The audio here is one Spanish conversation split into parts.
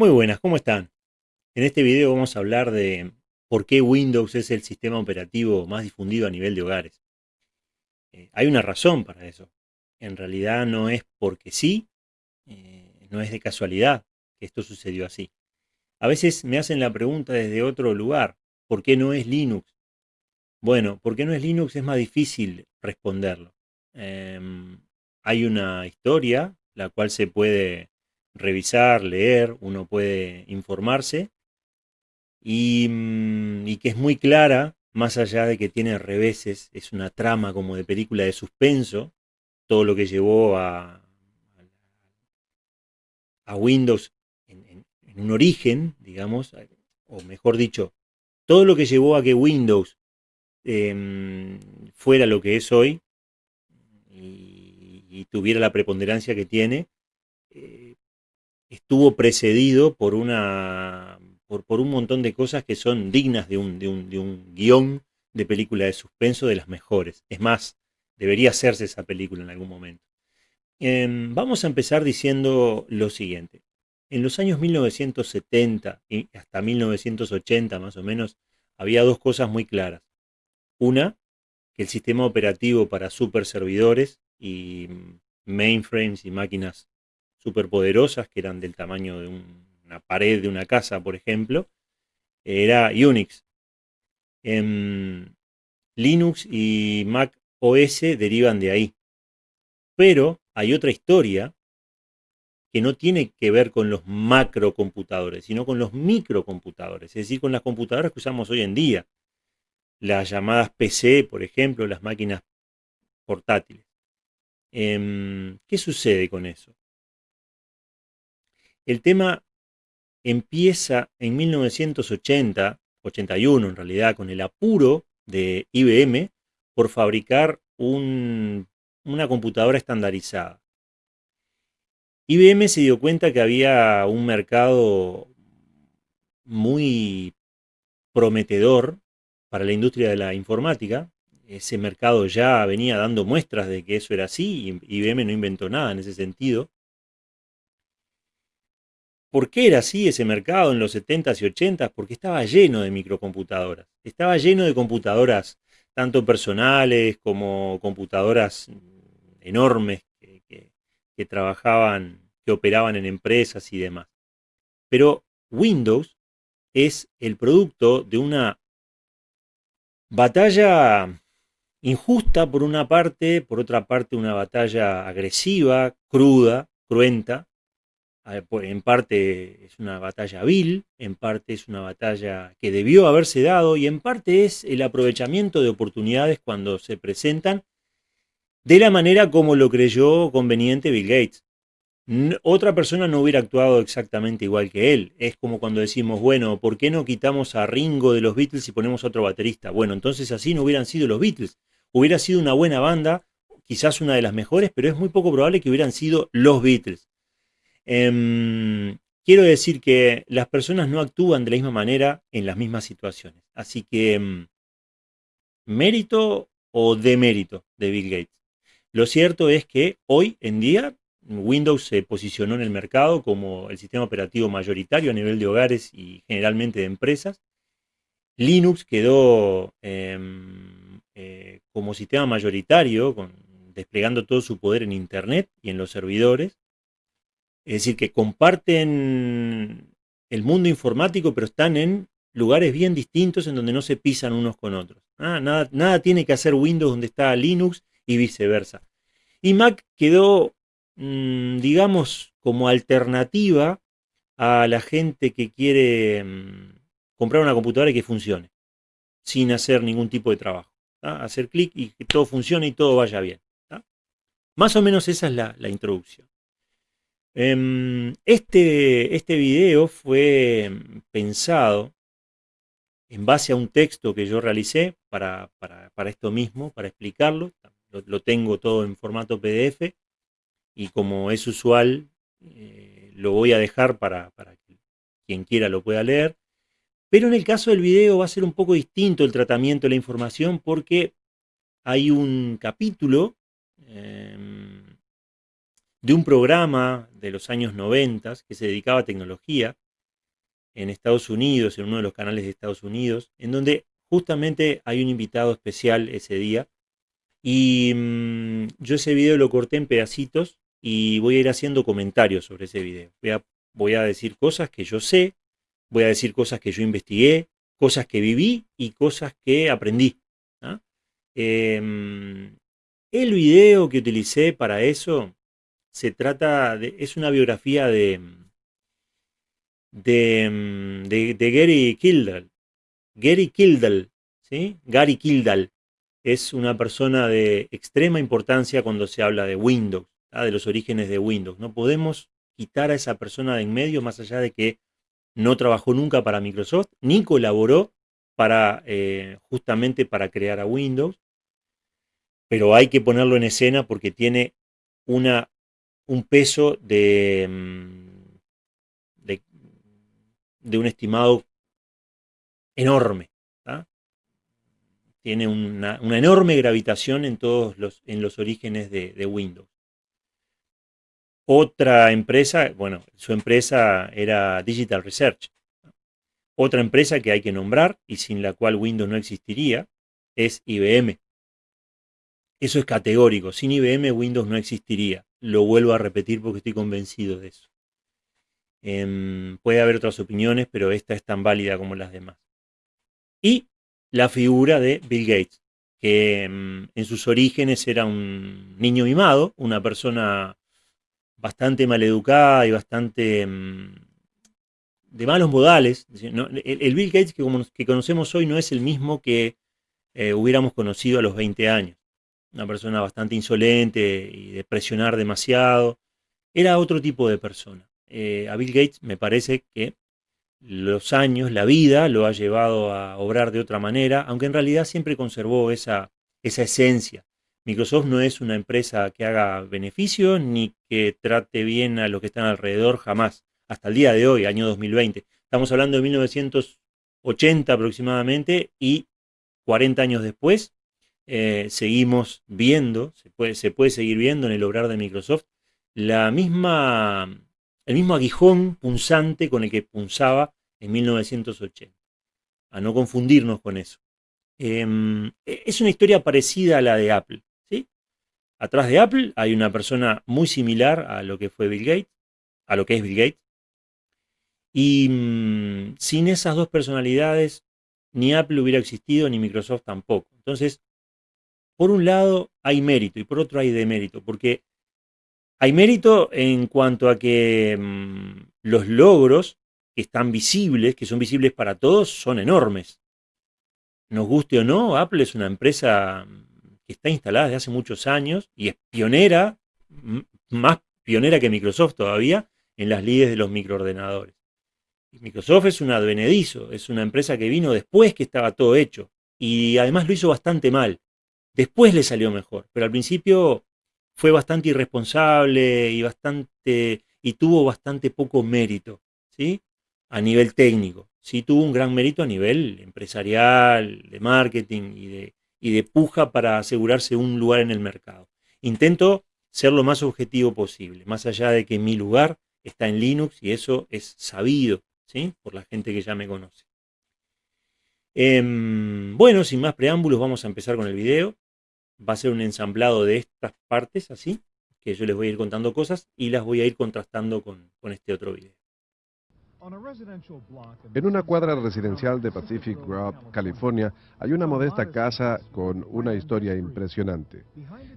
Muy buenas, ¿cómo están? En este video vamos a hablar de por qué Windows es el sistema operativo más difundido a nivel de hogares. Eh, hay una razón para eso. En realidad no es porque sí, eh, no es de casualidad que esto sucedió así. A veces me hacen la pregunta desde otro lugar, ¿por qué no es Linux? Bueno, ¿por qué no es Linux? Es más difícil responderlo. Em, hay una historia, la cual se puede revisar, leer, uno puede informarse. Mm, y, que es muy clara, más allá de que tiene reveses, es una trama como de película de suspenso, todo lo que llevó a, a Windows en, un origen, digamos, o mejor dicho, todo lo que llevó a que Windows em, fuera lo que es hoy y, tuviera la preponderancia que tiene, eh, estuvo precedido por, una, por, un montón de cosas que son dignas de un, de, un, guion de película de suspenso de las mejores. Es más, debería hacerse esa película en algún momento. Em, vamos a empezar diciendo lo siguiente. En los años 1970 y hasta 1980 más o menos, había dos cosas muy claras. Una, que el sistema operativo para super servidores y mainframes y máquinas superpoderosas, que eran del tamaño de una pared de una casa, por ejemplo, era Unix. En Linux y Mac OS derivan de ahí. Pero hay otra historia que no tiene que ver con los macrocomputadores, sino con los microcomputadores, es decir, con las computadoras que usamos hoy en día. Las llamadas PC, por ejemplo, las máquinas portátiles. Em, ¿Qué sucede con eso? El tema empieza en 1980, 81 en realidad, con el apuro de IBM por fabricar una computadora estandarizada. IBM se dio cuenta que había un mercado muy prometedor para la industria de la informática. Ese mercado ya venía dando muestras de que eso era así y IBM no inventó nada en ese sentido. ¿Por qué era así ese mercado en los 70s y 80s? Porque estaba lleno de microcomputadoras. Estaba lleno de computadoras, tanto personales como computadoras enormes que, trabajaban, que operaban en empresas y demás. Pero Windows es el producto de una batalla injusta por una parte, por otra parte una batalla agresiva, cruda, cruenta, en parte es una batalla vil, en parte es una batalla que debió haberse dado y en parte es el aprovechamiento de oportunidades cuando se presentan de la manera como lo creyó conveniente Bill Gates. Otra persona no hubiera actuado exactamente igual que él. Es como cuando decimos, bueno, ¿por qué no quitamos a Ringo de los Beatles y ponemos a otro baterista? Bueno, entonces así no hubieran sido los Beatles. Hubiera sido una buena banda, quizás una de las mejores, pero es muy poco probable que hubieran sido los Beatles. Em, quiero decir que las personas no actúan de la misma manera en las mismas situaciones. Así que, em, mérito o demérito de Bill Gates. Lo cierto es que hoy en día Windows se posicionó en el mercado como el sistema operativo mayoritario a nivel de hogares y generalmente de empresas. Linux quedó em, eh, como sistema mayoritario, desplegando todo su poder en Internet y en los servidores. Es decir, que comparten el mundo informático, pero están en lugares bien distintos en donde no se pisan unos con otros. Ah, nada, nada tiene que hacer Windows donde está Linux y viceversa. Y Mac quedó, mm, digamos, como alternativa a la gente que quiere mm, comprar una computadora y que funcione, sin hacer ningún tipo de trabajo. Hacer clic y que todo funcione y todo vaya bien. Más o menos esa es la introducción. Em, este, este video fue pensado en base a un texto que yo realicé para, esto mismo, para explicarlo. Lo, tengo todo en formato PDF y como es usual, eh, lo voy a dejar para, que quien quiera lo pueda leer. Pero en el caso del video va a ser un poco distinto el tratamiento de la información porque hay un capítulo em, de un programa de los años 90 que se dedicaba a tecnología, en Estados Unidos, en uno de los canales de Estados Unidos, en donde justamente hay un invitado especial ese día. Y mm, yo ese video lo corté en pedacitos y voy a ir haciendo comentarios sobre ese video. Voy a, voy a decir cosas que yo sé, voy a decir cosas que yo investigué, cosas que viví y cosas que aprendí. ¿ah? Em, el video que utilicé para eso se trata de, es una biografía de, de, de, Gary Kildall. Gary Kildall, ¿sí? Gary Kildall es una persona de extrema importancia cuando se habla de Windows, de los orígenes de Windows. No podemos quitar a esa persona de en medio más allá de que no trabajó nunca para Microsoft, ni colaboró para, eh, justamente para crear a Windows, pero hay que ponerlo en escena porque tiene una, un peso de, mm, de, un estimado enorme. Tiene una, enorme gravitación en todos los, en los orígenes de, de Windows. Otra empresa, bueno, su empresa era Digital Research. Otra empresa que hay que nombrar y sin la cual Windows no existiría es IBM. Eso es categórico. Sin IBM Windows no existiría. Lo vuelvo a repetir porque estoy convencido de eso. Em, puede haber otras opiniones, pero esta es tan válida como las demás. Y la figura de Bill Gates, que em, en sus orígenes era un niño mimado, una persona bastante maleducada y bastante mm, de malos modales. el, Bill Gates que, que, conocemos hoy no es el mismo que eh, hubiéramos conocido a los 20 años. Una persona bastante insolente y de presionar demasiado. Era otro tipo de persona. Eh, a Bill Gates me parece que los años, la vida, lo ha llevado a obrar de otra manera, aunque en realidad siempre conservó esa, esa esencia Microsoft no es una empresa que haga beneficios ni que trate bien a los que están alrededor jamás, hasta el día de hoy, año 2020. Estamos hablando de 1980 aproximadamente y 40 años después eh, seguimos viendo, se puede, se puede seguir viendo en el obrar de Microsoft, la misma, el mismo aguijón punzante con el que punzaba en 1980. A no confundirnos con eso. Em, es una historia parecida a la de Apple. Atrás de Apple hay una persona muy similar a lo que fue Bill Gates, a lo que es Bill Gates. Y mm, sin esas dos personalidades, ni Apple hubiera existido, ni Microsoft tampoco. Entonces, por un lado hay mérito y por otro hay demérito, porque hay mérito en cuanto a que mm, los logros que están visibles, que son visibles para todos, son enormes. Nos guste o no, Apple es una empresa que está instalada desde hace muchos años y es pionera, más pionera que Microsoft todavía, en las líderes de los microordenadores. Microsoft es un advenedizo, es una empresa que vino después que estaba todo hecho y además lo hizo bastante mal. Después le salió mejor, pero al principio fue bastante irresponsable y bastante y tuvo bastante poco mérito, ¿sí? A nivel técnico. Sí tuvo un gran mérito a nivel empresarial, de marketing y de y de puja para asegurarse un lugar en el mercado. Intento ser lo más objetivo posible, más allá de que mi lugar está en Linux y eso es sabido ¿sí? por la gente que ya me conoce. Em, bueno, sin más preámbulos, vamos a empezar con el video. Va a ser un ensamblado de estas partes, así, que yo les voy a ir contando cosas y las voy a ir contrastando con, con este otro video. En una cuadra residencial de Pacific Grove, California, hay una modesta casa con una historia impresionante.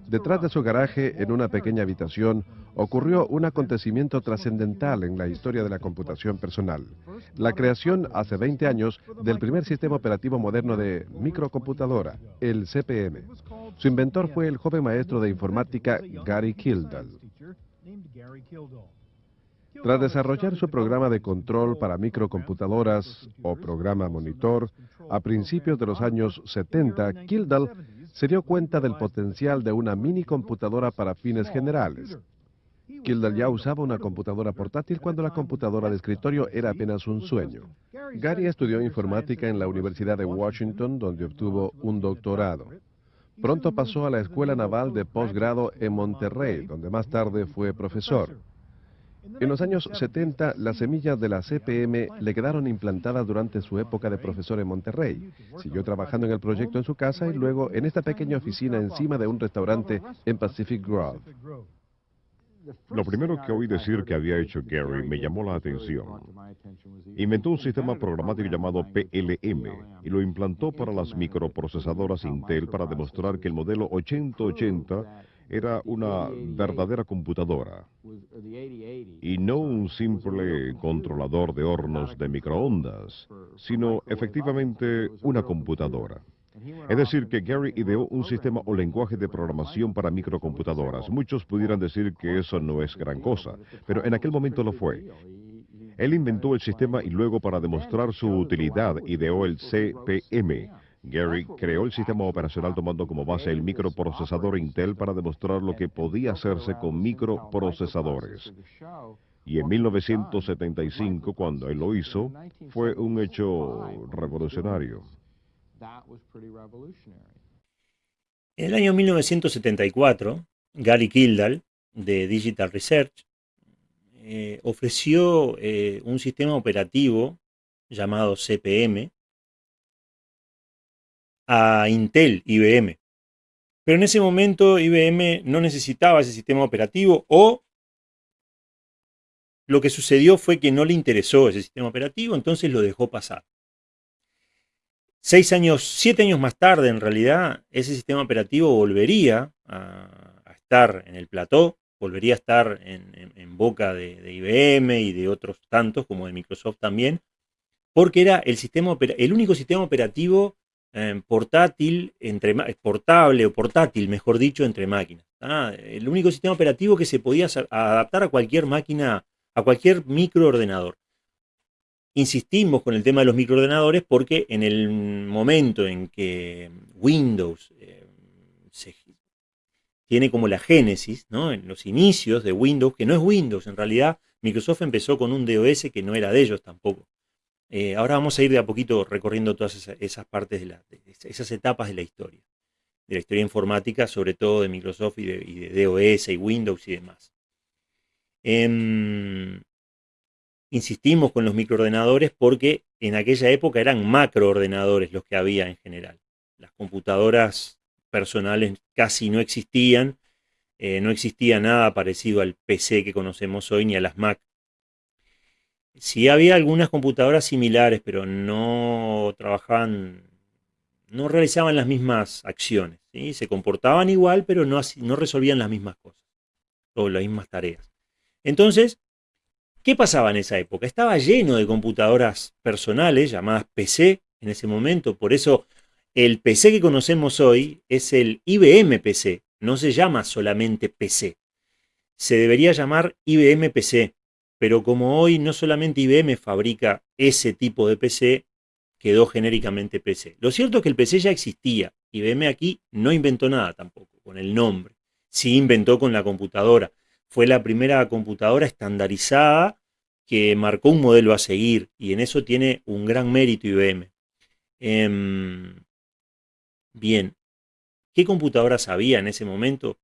Detrás de su garaje, en una pequeña habitación, ocurrió un acontecimiento trascendental en la historia de la computación personal. La creación hace 20 años del primer sistema operativo moderno de microcomputadora, el CPM. Su inventor fue el joven maestro de informática Gary Kildall. Tras desarrollar su programa de control para microcomputadoras o programa monitor, a principios de los años 70, Kildall se dio cuenta del potencial de una mini computadora para fines generales. Kildall ya usaba una computadora portátil cuando la computadora de escritorio era apenas un sueño. Gary estudió informática en la Universidad de Washington, donde obtuvo un doctorado. Pronto pasó a la Escuela Naval de Postgrado en Monterrey, donde más tarde fue profesor. En los años 70, las semillas de la CPM le quedaron implantadas durante su época de profesor en Monterrey. Siguió trabajando en el proyecto en su casa y luego en esta pequeña oficina encima de un restaurante en Pacific Grove. Lo primero que oí decir que había hecho Gary me llamó la atención. Inventó un sistema programático llamado PLM y lo implantó para las microprocesadoras Intel para demostrar que el modelo 8080 era una verdadera computadora y no un simple controlador de hornos de microondas, sino efectivamente una computadora. Es decir, que Gary ideó un sistema o lenguaje de programación para microcomputadoras. Muchos pudieran decir que eso no es gran cosa, pero en aquel momento lo fue. Él inventó el sistema y luego para demostrar su utilidad ideó el CPM. Gary creó el sistema operacional tomando como base el microprocesador Intel para demostrar lo que podía hacerse con microprocesadores. Y en 1975, cuando él lo hizo, fue un hecho revolucionario. En el año 1974, Gary Kildall, de Digital Research, eh, ofreció eh, un sistema operativo llamado CPM a Intel IBM. Pero en ese momento IBM no necesitaba ese sistema operativo o lo que sucedió fue que no le interesó ese sistema operativo, entonces lo dejó pasar. Seis años, siete años más tarde, en realidad, ese sistema operativo volvería a, estar en el plató, volvería a estar en, boca de, IBM y de otros tantos, como de Microsoft también, porque era el, sistema, el único sistema operativo eh, portátil, entre, portable o portátil, mejor dicho, entre máquinas. El único sistema operativo que se podía adaptar a cualquier máquina, a cualquier microordenador insistimos con el tema de los microordenadores porque en el momento en que Windows eh, tiene como la génesis, ¿no? en los inicios de Windows, que no es Windows, en realidad Microsoft empezó con un DOS que no era de ellos tampoco. Eh, ahora vamos a ir de a poquito recorriendo todas esas, partes, de, la, esas etapas de la historia, de la historia informática, sobre todo de Microsoft y de, DOS y Windows y demás. Em, insistimos con los microordenadores porque en aquella época eran macroordenadores los que había en general. Las computadoras personales casi no existían, eh, no existía nada parecido al PC que conocemos hoy ni a las Mac. Sí había algunas computadoras similares, pero no trabajaban, no realizaban las mismas acciones. Se comportaban igual, pero no, no resolvían las mismas cosas o las mismas tareas. Entonces, ¿Qué pasaba en esa época? Estaba lleno de computadoras personales llamadas PC en ese momento, por eso el PC que conocemos hoy es el IBM PC, no se llama solamente PC. Se debería llamar IBM PC, pero como hoy no solamente IBM fabrica ese tipo de PC, quedó genéricamente PC. Lo cierto es que el PC ya existía, IBM aquí no inventó nada tampoco, con el nombre. Sí inventó con la computadora, fue la primera computadora estandarizada que marcó un modelo a seguir y en eso tiene un gran mérito IBM. Em, bien, ¿qué computadoras había en ese momento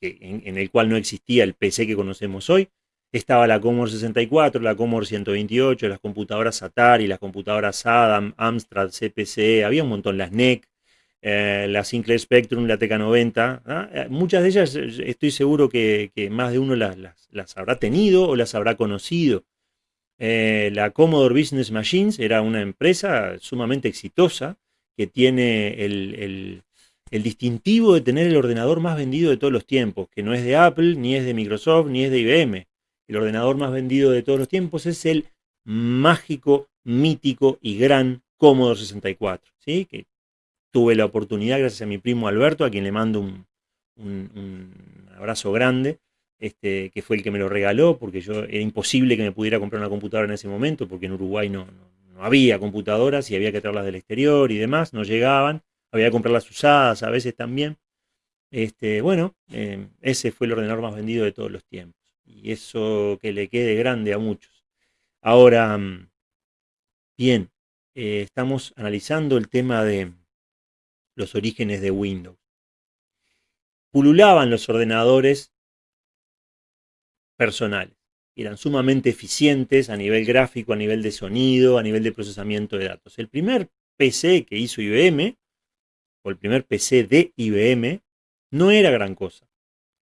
en, el cual no existía el PC que conocemos hoy? Estaba la Commodore 64, la Commodore 128, las computadoras Atari, las computadoras Adam, Amstrad, CPC, había un montón, las NEC, eh, la Sinclair Spectrum, la TK90. ¿ah? Eh, muchas de ellas eh, estoy seguro que, más de uno las, habrá tenido o las habrá conocido. la Commodore Business Machines era una empresa sumamente exitosa que tiene el, distintivo de tener el ordenador más vendido de todos los tiempos, que no es de Apple, ni es de Microsoft, ni es de IBM. El ordenador más vendido de todos los tiempos es el mágico, mítico y gran Commodore 64, ¿sí? que tuve la oportunidad, gracias a mi primo Alberto, a quien le mando un, abrazo grande, este, que fue el que me lo regaló, porque yo era imposible que me pudiera comprar una computadora en ese momento, porque en Uruguay no, había computadoras y había que traerlas del exterior y demás, no llegaban, había que comprarlas usadas a veces también. Este, bueno, eh, ese fue el ordenador más vendido de todos los tiempos. Y eso que le quede grande a muchos. Ahora, mm, bien, eh, estamos analizando el tema de, los orígenes de Windows. Pululaban los ordenadores personales. Eran sumamente eficientes a nivel gráfico, a nivel de sonido, a nivel de procesamiento de datos. El primer PC que hizo IBM, o el primer PC de IBM, no era gran cosa.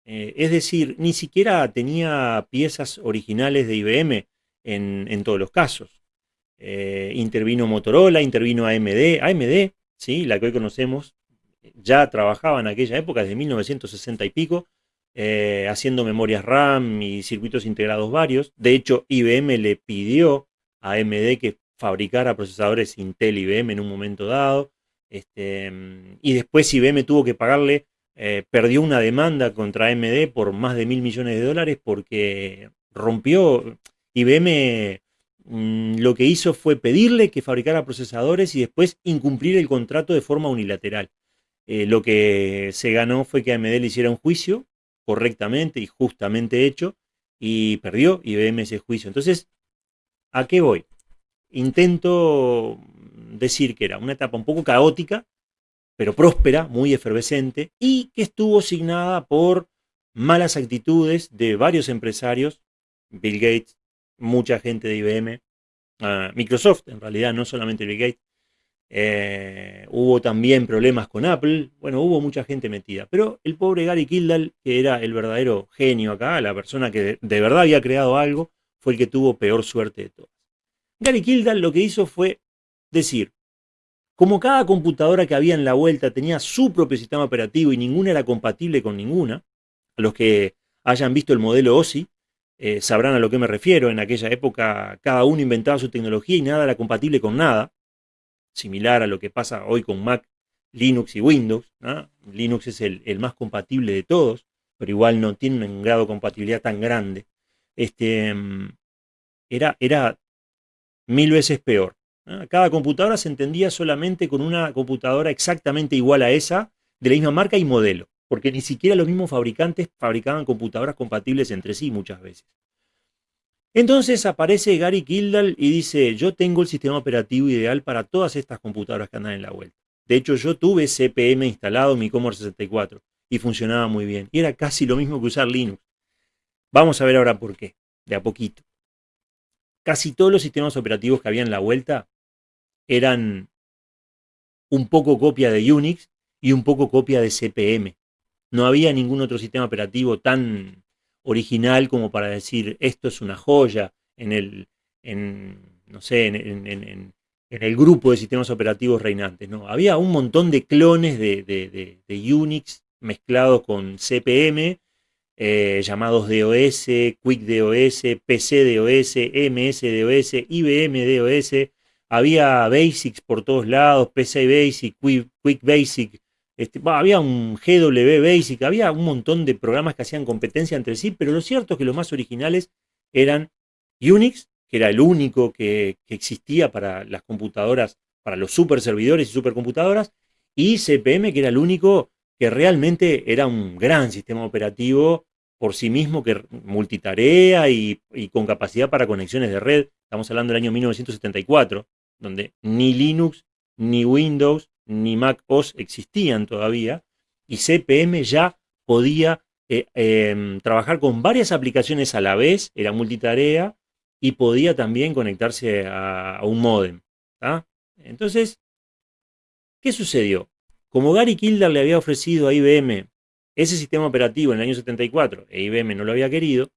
Eh, es decir, ni siquiera tenía piezas originales de IBM en, todos los casos. Eh, intervino Motorola, intervino AMD. AMD, ¿sí? la que hoy conocemos, ya trabajaba en aquella época, desde 1960 y pico, eh, haciendo memorias RAM y circuitos integrados varios. De hecho, IBM le pidió a AMD que fabricara procesadores Intel IBM en un momento dado. Este, y después IBM tuvo que pagarle, eh, perdió una demanda contra AMD por más de mil millones de dólares porque rompió, IBM mm, lo que hizo fue pedirle que fabricara procesadores y después incumplir el contrato de forma unilateral. Eh, lo que se ganó fue que AMD le hiciera un juicio correctamente y justamente hecho y perdió IBM ese juicio. Entonces, ¿a qué voy? Intento decir que era una etapa un poco caótica, pero próspera, muy efervescente, y que estuvo signada por malas actitudes de varios empresarios, Bill Gates, mucha gente de IBM, ah, Microsoft, en realidad no solamente Bill Gates, eh, hubo también problemas con Apple, bueno, hubo mucha gente metida, pero el pobre Gary Kildall, que era el verdadero genio acá, la persona que de, verdad había creado algo, fue el que tuvo peor suerte de todas. Gary Kildall lo que hizo fue decir, como cada computadora que había en la vuelta tenía su propio sistema operativo y ninguna era compatible con ninguna, a los que hayan visto el modelo OSI, eh, sabrán a lo que me refiero, en aquella época cada uno inventaba su tecnología y nada era compatible con nada, similar a lo que pasa hoy con Mac, Linux y Windows. Linux es el, más compatible de todos, pero igual no tiene un grado de compatibilidad tan grande. Este, mm, era, era mil veces peor. Cada computadora se entendía solamente con una computadora exactamente igual a esa, de la misma marca y modelo, porque ni siquiera los mismos fabricantes fabricaban computadoras compatibles entre sí muchas veces. Entonces aparece Gary Kildall y dice, yo tengo el sistema operativo ideal para todas estas computadoras que andan en la vuelta. De hecho, yo tuve CPM instalado en mi Commodore 64 y funcionaba muy bien. Y era casi lo mismo que usar Linux. Vamos a ver ahora por qué, de a poquito. Casi todos los sistemas operativos que había en la vuelta eran un poco copia de Unix y un poco copia de CPM. No había ningún otro sistema operativo tan original como para decir esto es una joya en el, no sé, en, el grupo de sistemas operativos reinantes. ¿no? Había un montón de clones de, Unix mezclados con CPM, eh, llamados DOS, Quick DOS, PC DOS, MS DOS, IBM DOS. Había Basics por todos lados, PC Basic, Quick Basic, este, había un GW Basic, había un montón de programas que hacían competencia entre sí, pero lo cierto es que los más originales eran Unix, que era el único que, existía para las computadoras, para los super servidores y supercomputadoras, y CPM, que era el único que realmente era un gran sistema operativo por sí mismo, que multitarea y con capacidad para conexiones de red. Estamos hablando del año 1974, donde ni Linux ni Windows ni Mac OS existían todavía, y CPM ya podía eh, em, trabajar con varias aplicaciones a la vez, era multitarea, y podía también conectarse a, un modem. Entonces, ¿qué sucedió? Como Gary Kildare le había ofrecido a IBM ese sistema operativo en el año 74 e IBM no lo había querido,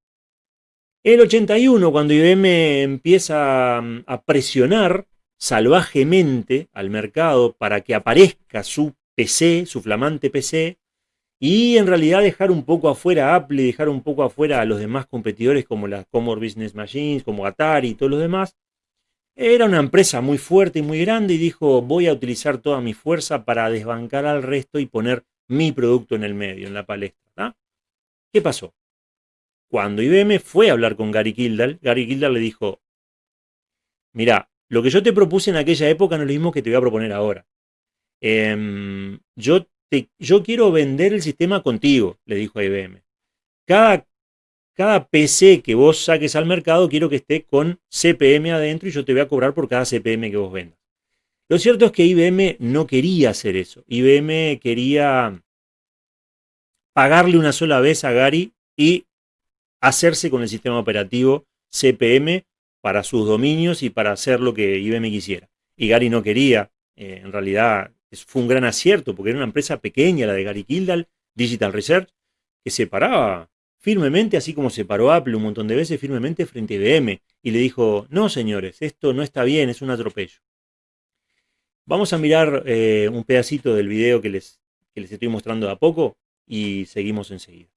el 81, cuando IBM empieza mm, a presionar salvajemente al mercado para que aparezca su PC, su flamante PC, y en realidad dejar un poco afuera a Apple, dejar un poco afuera a los demás competidores como las Commodore Business Machines, como Atari y todos los demás. Era una empresa muy fuerte y muy grande y dijo, voy a utilizar toda mi fuerza para desbancar al resto y poner mi producto en el medio, en la palestra. ¿Qué pasó? Cuando IBM fue a hablar con Gary Kildall, Gary Kildall le dijo, mira, lo que yo te propuse en aquella época no es lo mismo que te voy a proponer ahora. Em, yo, quiero vender el sistema contigo, le dijo a IBM. Cada, cada PC que vos saques al mercado quiero que esté con CPM adentro y yo te voy a cobrar por cada CPM que vos vendas. Lo cierto es que IBM no quería hacer eso. IBM quería pagarle una sola vez a Gary y hacerse con el sistema operativo CPM para sus dominios y para hacer lo que IBM quisiera. Y Gary no quería, eh, en realidad fue un gran acierto, porque era una empresa pequeña, la de Gary Kildall, Digital Research, que se paraba firmemente, así como se paró Apple un montón de veces, firmemente frente a IBM, y le dijo, no señores, esto no está bien, es un atropello. Vamos a mirar eh, un pedacito del video que les, que les estoy mostrando de a poco y seguimos enseguida.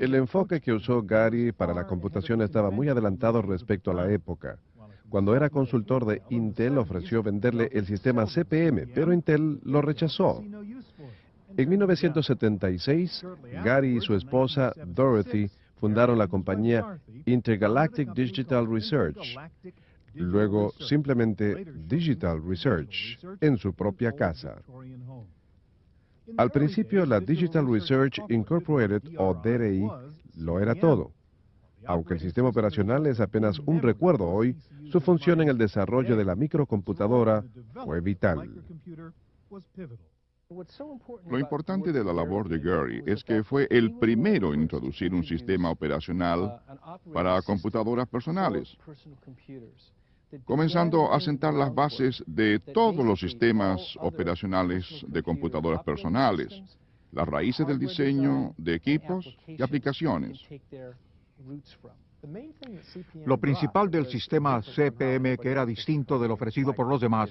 El enfoque que usó Gary para la computación estaba muy adelantado respecto a la época. Cuando era consultor de Intel ofreció venderle el sistema CPM, pero Intel lo rechazó. En 1976, Gary y su esposa Dorothy fundaron la compañía Intergalactic Digital Research, luego simplemente Digital Research, en su propia casa. Al principio, la Digital Research Incorporated, o DRI, lo era todo. Aunque el sistema operacional es apenas un recuerdo hoy, su función en el desarrollo de la microcomputadora fue vital. Lo importante de la labor de Gary es que fue el primero en introducir un sistema operacional para computadoras personales comenzando a sentar las bases de todos los sistemas operacionales de computadoras personales, las raíces del diseño de equipos y aplicaciones. Lo principal del sistema CPM, que era distinto del ofrecido por los demás,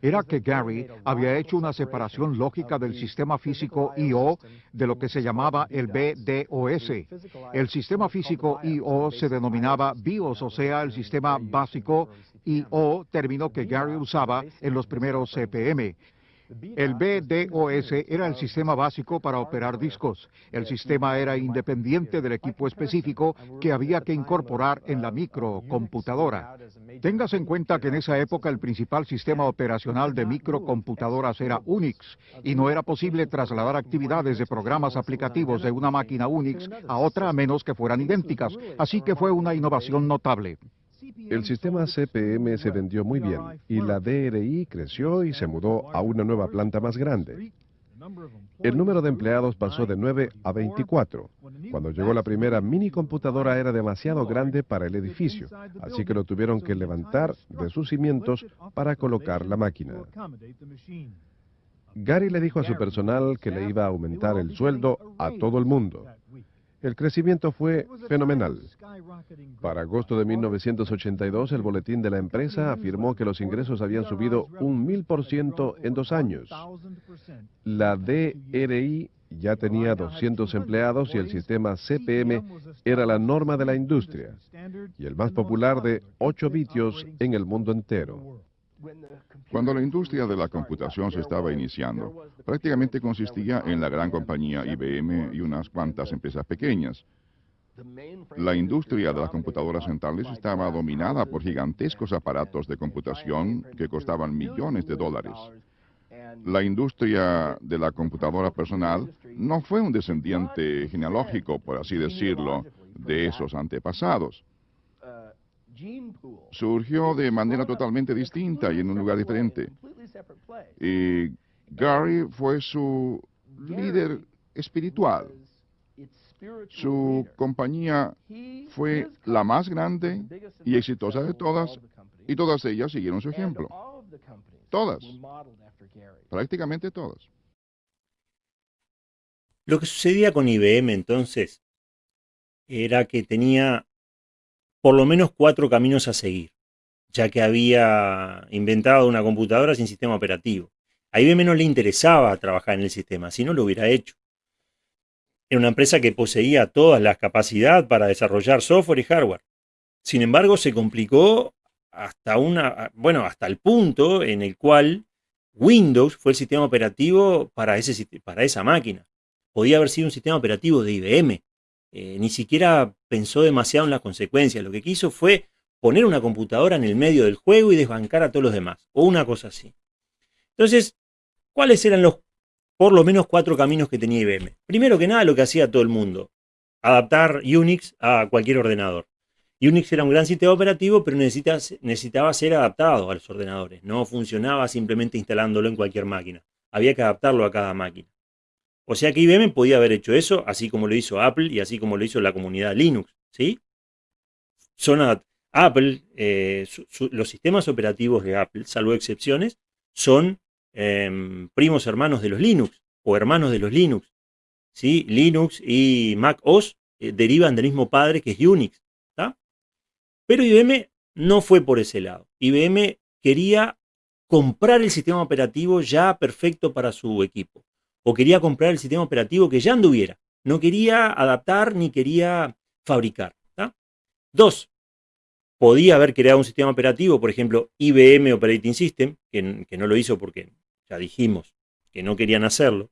era que Gary había hecho una separación lógica del sistema físico IO de lo que se llamaba el BDOS. El sistema físico IO se denominaba BIOS, o sea, el sistema básico IO, término que Gary usaba en los primeros CPM. El BDOS era el sistema básico para operar discos. El sistema era independiente del equipo específico que había que incorporar en la microcomputadora. Tengas en cuenta que en esa época el principal sistema operacional de microcomputadoras era Unix y no era posible trasladar actividades de programas aplicativos de una máquina Unix a otra a menos que fueran idénticas. Así que fue una innovación notable. El sistema CPM se vendió muy bien y la DRI creció y se mudó a una nueva planta más grande. El número de empleados pasó de 9 a 24. Cuando llegó la primera mini computadora era demasiado grande para el edificio, así que lo tuvieron que levantar de sus cimientos para colocar la máquina. Gary le dijo a su personal que le iba a aumentar el sueldo a todo el mundo. El crecimiento fue fenomenal. Para agosto de 1982, el boletín de la empresa afirmó que los ingresos habían subido un mil por ciento en dos años. La DRI ya tenía 200 empleados y el sistema CPM era la norma de la industria y el más popular de 8 vitios en el mundo entero. Cuando la industria de la computación se estaba iniciando, prácticamente consistía en la gran compañía IBM y unas cuantas empresas pequeñas. La industria de las computadoras centrales estaba dominada por gigantescos aparatos de computación que costaban millones de dólares. La industria de la computadora personal no fue un descendiente genealógico, por así decirlo, de esos antepasados surgió de manera totalmente distinta y en un lugar diferente. Y Gary fue su líder espiritual. Su compañía fue la más grande y exitosa de todas y todas ellas siguieron su ejemplo. Todas. Prácticamente todas. Lo que sucedía con IBM entonces era que tenía por lo menos cuatro caminos a seguir, ya que había inventado una computadora sin sistema operativo. A IBM no le interesaba trabajar en el sistema, si no lo hubiera hecho. Era una empresa que poseía todas las capacidades para desarrollar software y hardware. Sin embargo, se complicó hasta, una, bueno, hasta el punto en el cual Windows fue el sistema operativo para, ese, para esa máquina. Podía haber sido un sistema operativo de IBM, eh, ni siquiera pensó demasiado en las consecuencias. Lo que quiso fue poner una computadora en el medio del juego y desbancar a todos los demás, o una cosa así. Entonces, ¿cuáles eran los por lo menos cuatro caminos que tenía IBM? Primero que nada, lo que hacía todo el mundo, adaptar Unix a cualquier ordenador. Unix era un gran sistema operativo, pero necesitaba ser adaptado a los ordenadores. No funcionaba simplemente instalándolo en cualquier máquina. Había que adaptarlo a cada máquina. O sea que IBM podía haber hecho eso, así como lo hizo Apple y así como lo hizo la comunidad Linux. ¿sí? Son Apple, eh, los sistemas operativos de Apple, salvo excepciones, son em, primos hermanos de los Linux o hermanos de los Linux. ¿sí? Linux y Mac OS eh, derivan del mismo padre que es Unix. Pero IBM no fue por ese lado. IBM quería comprar el sistema operativo ya perfecto para su equipo. O quería comprar el sistema operativo que ya anduviera. No quería adaptar ni quería fabricar. Dos, podía haber creado un sistema operativo, por ejemplo, IBM Operating System, que, que no lo hizo porque ya dijimos que no querían hacerlo.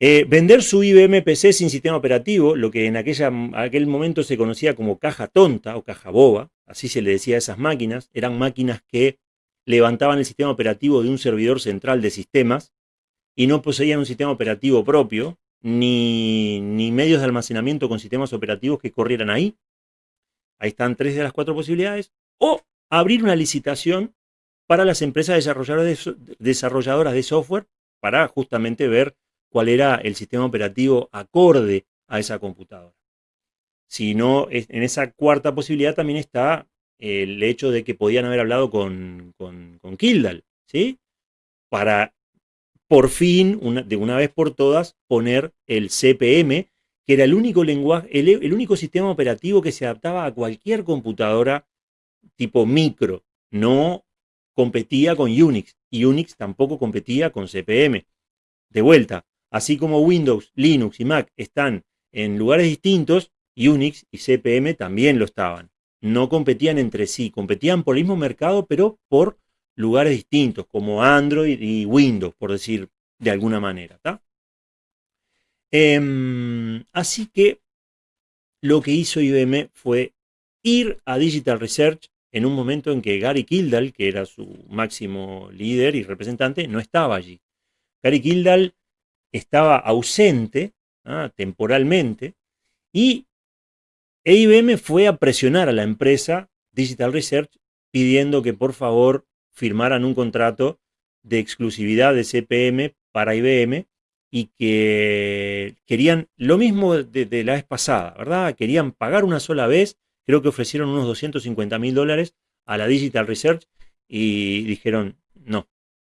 Eh, vender su IBM PC sin sistema operativo, lo que en aquella, aquel momento se conocía como caja tonta o caja boba, así se le decía a esas máquinas, eran máquinas que levantaban el sistema operativo de un servidor central de sistemas y no poseían un sistema operativo propio, ni, ni medios de almacenamiento con sistemas operativos que corrieran ahí. Ahí están tres de las cuatro posibilidades. O abrir una licitación para las empresas desarrolladoras de software para justamente ver cuál era el sistema operativo acorde a esa computadora. Si no, en esa cuarta posibilidad también está el hecho de que podían haber hablado con, con, Kildall, ¿sí? Para por fin, de una vez por todas, poner el CPM, que era el único lenguaje, el, único sistema operativo que se adaptaba a cualquier computadora tipo micro. No competía con Unix. Y Unix tampoco competía con CPM. De vuelta, Así como Windows, Linux y Mac están en lugares distintos, Unix y CPM también lo estaban. No competían entre sí, competían por el mismo mercado, pero por lugares distintos, como Android y Windows, por decir de alguna manera. Em, así que lo que hizo IBM fue ir a Digital Research en un momento en que Gary Kildall, que era su máximo líder y representante, no estaba allí. Gary Kildall estaba ausente ¿ah? temporalmente y IBM fue a presionar a la empresa Digital Research pidiendo que por favor firmaran un contrato de exclusividad de CPM para IBM y que querían lo mismo de, la vez pasada, ¿verdad? Querían pagar una sola vez, creo que ofrecieron unos 250 mil dólares a la Digital Research y dijeron, no,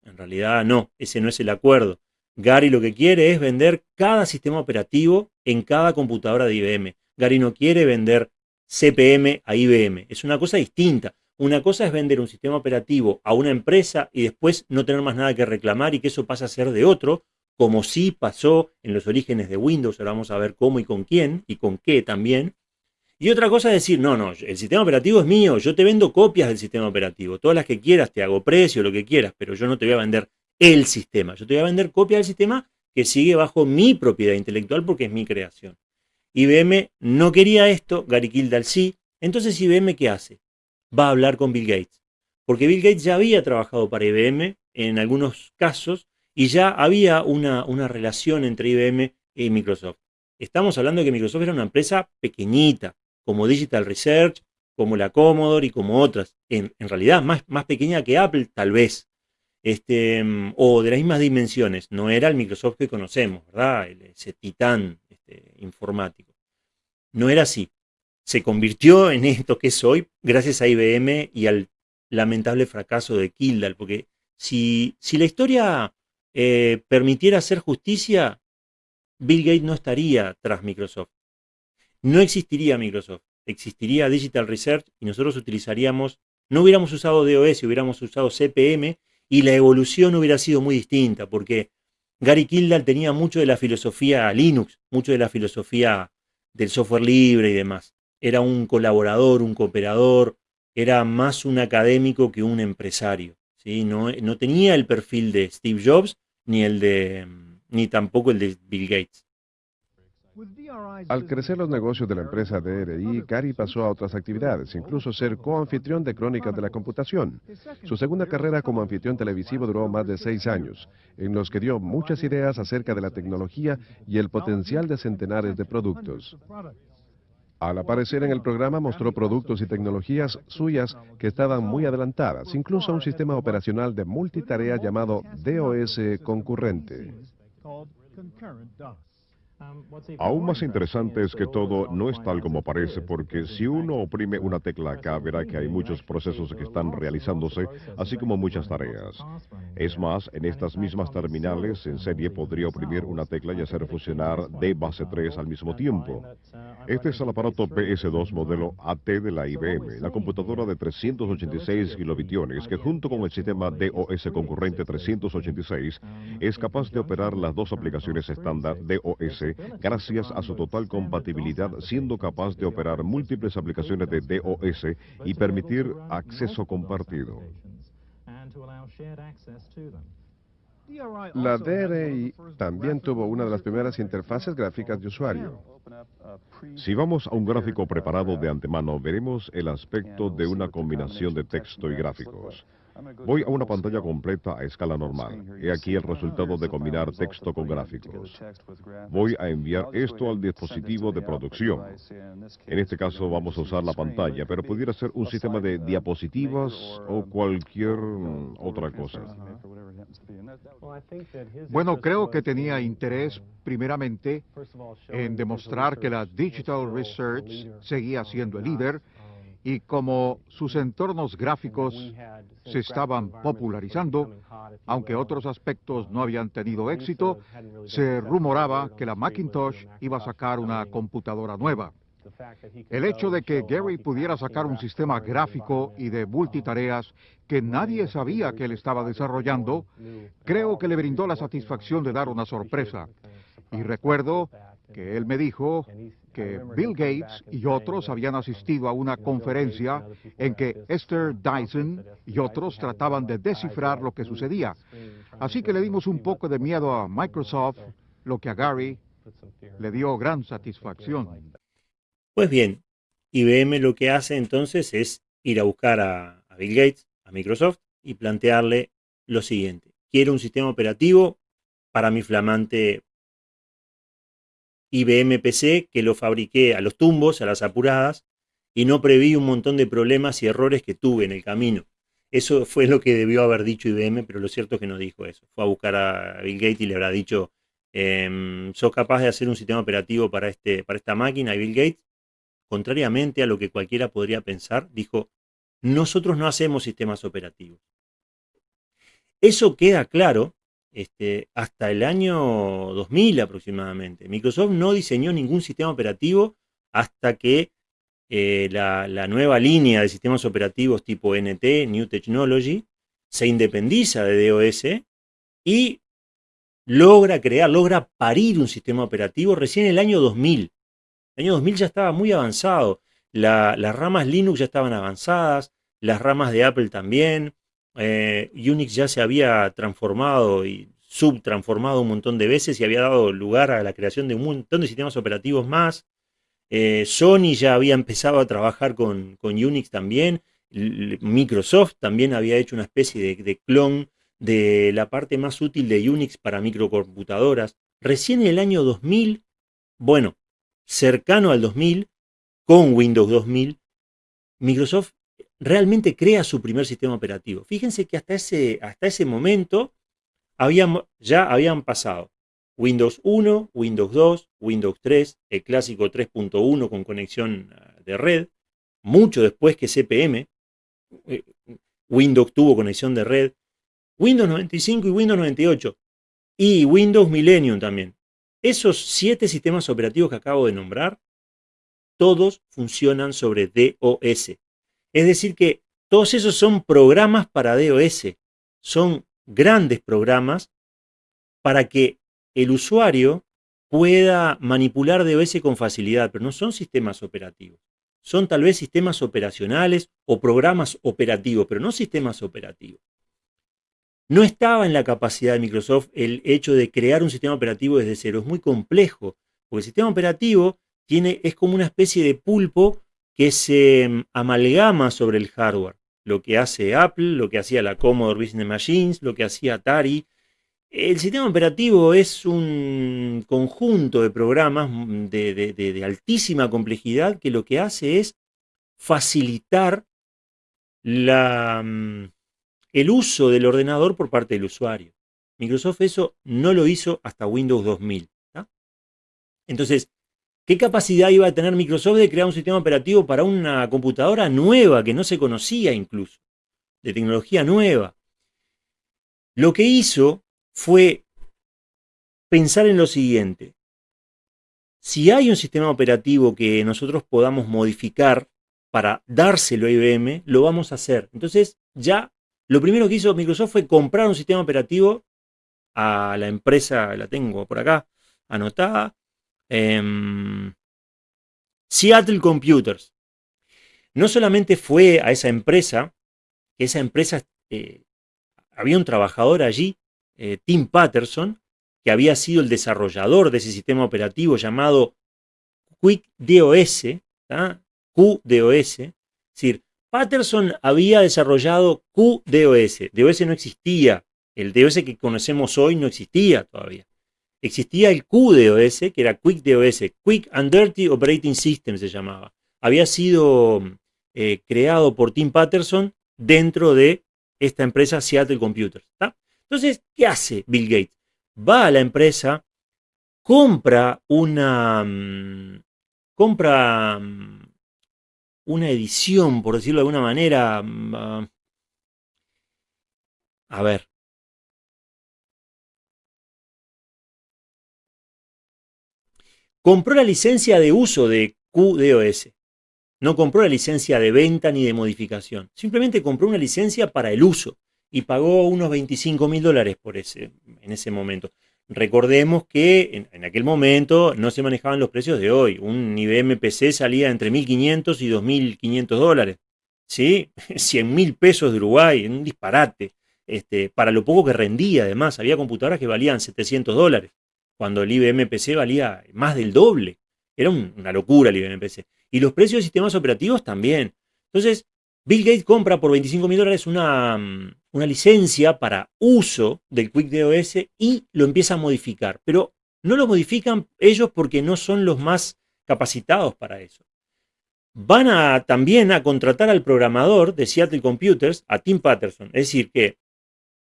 en realidad no, ese no es el acuerdo. Gary lo que quiere es vender cada sistema operativo en cada computadora de IBM. Gary no quiere vender CPM a IBM. Es una cosa distinta. Una cosa es vender un sistema operativo a una empresa y después no tener más nada que reclamar y que eso pasa a ser de otro, como sí pasó en los orígenes de Windows. Ahora vamos a ver cómo y con quién y con qué también. Y otra cosa es decir, no, no, el sistema operativo es mío, yo te vendo copias del sistema operativo, todas las que quieras, te hago precio, lo que quieras, pero yo no te voy a vender el sistema. Yo te voy a vender copia del sistema que sigue bajo mi propiedad intelectual porque es mi creación. IBM no quería esto, Gary Kildall sí. Entonces IBM ¿qué hace? Va a hablar con Bill Gates. Porque Bill Gates ya había trabajado para IBM en algunos casos y ya había una, una relación entre IBM y Microsoft. Estamos hablando que Microsoft era una empresa pequeñita, como Digital Research, como la Commodore y como otras. En, en realidad más, más pequeña que Apple, tal vez este, o de las mismas dimensiones. No era el Microsoft que conocemos, ¿verdad? Ese titán este, informático. No era así. Se convirtió en esto que es hoy gracias a IBM y al lamentable fracaso de Kildall, porque si, si la historia eh, permitiera hacer justicia, Bill Gates no estaría tras Microsoft. No existiría Microsoft, existiría Digital Research y nosotros utilizaríamos, no hubiéramos usado DOS, hubiéramos usado CPM y la evolución hubiera sido muy distinta, porque Gary Kildall tenía mucho de la filosofía Linux, mucho de la filosofía del software libre y demás. Era un colaborador, un cooperador, era más un académico que un empresario. ¿sí? No, no tenía el perfil de Steve Jobs ni, el de, ni tampoco el de Bill Gates. Al crecer los negocios de la empresa DRI, Gary pasó a otras actividades, incluso ser coanfitrión de Crónicas de la Computación. Su segunda carrera como anfitrión televisivo duró más de seis años, en los que dio muchas ideas acerca de la tecnología y el potencial de centenares de productos. Al aparecer en el programa mostró productos y tecnologías suyas que estaban muy adelantadas, incluso un sistema operacional de multitarea llamado DOS concurrente. Aún más interesante es que todo no es tal como parece, porque si uno oprime una tecla acá, verá que hay muchos procesos que están realizándose, así como muchas tareas. Es más, en estas mismas terminales en serie podría oprimir una tecla y hacer funcionar D base 3 al mismo tiempo. Este es el aparato PS2 modelo AT de la IBM, la computadora de 386 kilobitiones que junto con el sistema DOS concurrente 386 es capaz de operar las dos aplicaciones estándar DOS gracias a su total compatibilidad siendo capaz de operar múltiples aplicaciones de DOS y permitir acceso compartido. La DRI también tuvo una de las primeras interfaces gráficas de usuario. Si vamos a un gráfico preparado de antemano, veremos el aspecto de una combinación de texto y gráficos. Voy a una pantalla completa a escala normal. He aquí el resultado de combinar texto con gráficos. Voy a enviar esto al dispositivo de producción. En este caso vamos a usar la pantalla, pero pudiera ser un sistema de diapositivas o cualquier otra cosa. Bueno, creo que tenía interés primeramente en demostrar que la Digital Research seguía siendo el líder y como sus entornos gráficos se estaban popularizando, aunque otros aspectos no habían tenido éxito, se rumoraba que la Macintosh iba a sacar una computadora nueva. El hecho de que Gary pudiera sacar un sistema gráfico y de multitareas que nadie sabía que él estaba desarrollando, creo que le brindó la satisfacción de dar una sorpresa. Y recuerdo que él me dijo que Bill Gates y otros habían asistido a una conferencia en que Esther Dyson y otros trataban de descifrar lo que sucedía. Así que le dimos un poco de miedo a Microsoft, lo que a Gary le dio gran satisfacción. Pues bien, IBM lo que hace entonces es ir a buscar a, a Bill Gates, a Microsoft, y plantearle lo siguiente. Quiero un sistema operativo para mi flamante IBM PC que lo fabriqué a los tumbos, a las apuradas, y no preví un montón de problemas y errores que tuve en el camino. Eso fue lo que debió haber dicho IBM, pero lo cierto es que no dijo eso. Fue a buscar a Bill Gates y le habrá dicho, eh, ¿sos capaz de hacer un sistema operativo para, este, para esta máquina? Y Bill Gates, contrariamente a lo que cualquiera podría pensar, dijo, nosotros no hacemos sistemas operativos. Eso queda claro este, hasta el año 2000 aproximadamente. Microsoft no diseñó ningún sistema operativo hasta que eh, la, nueva línea de sistemas operativos tipo NT, New Technology, se independiza de DOS y logra crear, logra parir un sistema operativo recién en el año 2000. El año 2000 ya estaba muy avanzado. La, las ramas Linux ya estaban avanzadas, las ramas de Apple también, eh, Unix ya se había transformado y subtransformado un montón de veces y había dado lugar a la creación de un montón de sistemas operativos más. Eh, Sony ya había empezado a trabajar con, Unix también. Microsoft también había hecho una especie de, clon de la parte más útil de Unix para microcomputadoras. Recién en el año 2000, bueno, cercano al 2000, con Windows 2000, Microsoft realmente crea su primer sistema operativo. Fíjense que hasta ese, hasta ese momento ya habían pasado Windows 1, Windows 2, Windows 3, el clásico 3.1 con conexión ah, de red, mucho después que CPM, eh, Windows tuvo conexión de red, Windows 95 y Windows 98, y Windows Millennium también. Esos siete sistemas operativos que acabo de nombrar, todos funcionan sobre DOS, es decir que todos esos son programas para DOS, son grandes programas para que el usuario pueda manipular DOS con facilidad, pero no son sistemas operativos. Son tal vez sistemas operacionales o programas operativos, pero no sistemas operativos. No estaba en la capacidad de Microsoft el hecho de crear un sistema operativo desde cero. Es muy complejo, porque el sistema operativo tiene, es como una especie de pulpo que se mm, amalgama sobre el hardware. Lo que hace Apple, lo que hacía la Commodore Business Machines, lo que hacía Atari. El sistema operativo es un conjunto de programas mm, de, altísima complejidad que lo que hace es facilitar la, mm, el uso del ordenador por parte del usuario. Microsoft eso no lo hizo hasta Windows 2000. Entonces, ¿qué capacidad iba a tener Microsoft de crear un sistema operativo para una computadora nueva que no se conocía incluso, de tecnología nueva? Lo que hizo fue pensar en lo siguiente. Si hay un sistema operativo que nosotros podamos modificar para dárselo a IBM, lo vamos a hacer. Entonces, ya lo primero que hizo Microsoft fue comprar un sistema operativo a la empresa, la tengo por acá, anotada, em, Seattle Computers. No solamente fue a esa empresa, que esa empresa, eh, había un trabajador allí, eh, Tim Patterson, que había sido el desarrollador de ese sistema operativo llamado QuickDOS, QDOS, es decir, Patterson había desarrollado QDOS, DOS no existía, el DOS que conocemos hoy no existía todavía. Existía el QDOS, que era QuickDOS, Quick and Dirty Operating System se llamaba. Había sido eh, creado por Tim Patterson dentro de esta empresa Seattle Computers. Entonces, ¿qué hace Bill Gates? Va a la empresa, compra una, mm, compra mm, una edición, por decirlo de alguna manera, mm, ah, a ver, compró la licencia de uso de QDOS. No compró la licencia de venta ni de modificación. Simplemente compró una licencia para el uso y pagó unos 25 mil dólares por ese, en ese momento. Recordemos que en, aquel momento no se manejaban los precios de hoy. Un IBM PC salía entre 1.500 y 2.500 dólares. ¿Sí? 100 mil pesos de Uruguay, un disparate. Este, para lo poco que rendía, además, había computadoras que valían 700 dólares, cuando el IBM PC valía más del doble. Era una locura el IBM PC. Y los precios de sistemas operativos también. Entonces, Bill Gates compra por 25 mil dólares una, mm, una licencia para uso del QuickDOS y lo empieza a modificar. Pero no lo modifican ellos porque no son los más capacitados para eso. Van también a contratar al programador de Seattle Computers, a Tim Patterson. Es decir, que